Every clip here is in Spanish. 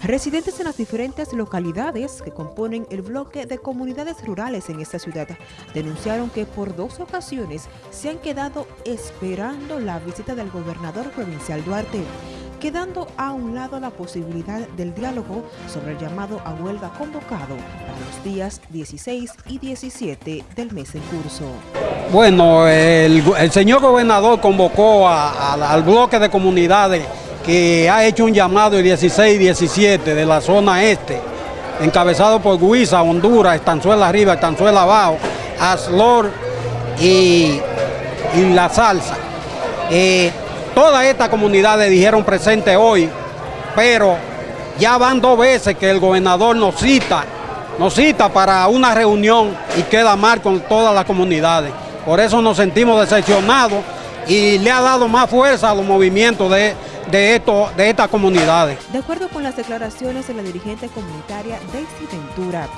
Residentes en las diferentes localidades que componen el bloque de comunidades rurales en esta ciudad denunciaron que por dos ocasiones se han quedado esperando la visita del gobernador provincial Duarte, quedando a un lado la posibilidad del diálogo sobre el llamado a huelga convocado para los días 16 y 17 del mes en curso. Bueno, el, señor gobernador convocó al bloque de comunidades que ha hecho un llamado el 16 y 17 de la zona este, encabezado por Guisa, Honduras, Estanzuela Arriba, Estanzuela Abajo, Aslor y, La Salsa. Eh, todas estas comunidades dijeron presente hoy, pero ya van dos veces que el gobernador nos cita, nos cita para una reunión y queda mal con todas las comunidades. Por eso nos sentimos decepcionados y le ha dado más fuerza a los movimientos de, de, esto, de estas comunidades. De acuerdo con las declaraciones de la dirigente comunitaria Daisy Ventura,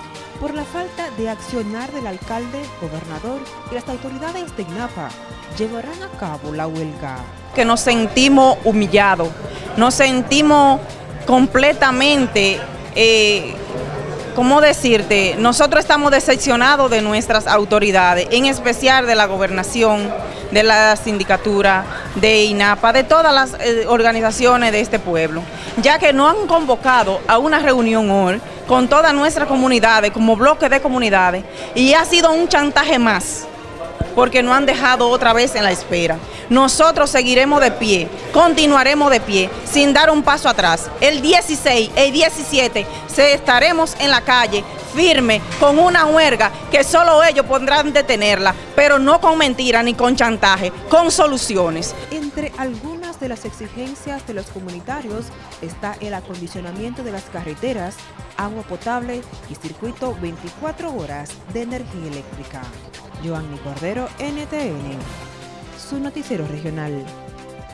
por la falta de accionar del alcalde, gobernador y las autoridades de INAPA, llevarán a cabo la huelga. Que nos sentimos humillados, nos sentimos completamente... Eh, ¿cómo decirte? Nosotros estamos decepcionados de nuestras autoridades, en especial de la gobernación, de la sindicatura, de INAPA, de todas las eh, organizaciones de este pueblo, ya que no han convocado a una reunión hoy con todas nuestras comunidades, como bloque de comunidades, y ha sido un chantaje más porque no han dejado otra vez en la espera. Nosotros seguiremos de pie, continuaremos de pie, sin dar un paso atrás. El 16, el 17, se estaremos en la calle, firme, con una huelga que solo ellos podrán detenerla, pero no con mentiras ni con chantaje, con soluciones. Entre algunas de las exigencias de los comunitarios está el acondicionamiento de las carreteras, agua potable y circuito 24 horas de energía eléctrica. Joanny Cordero, NTN, su noticiero regional.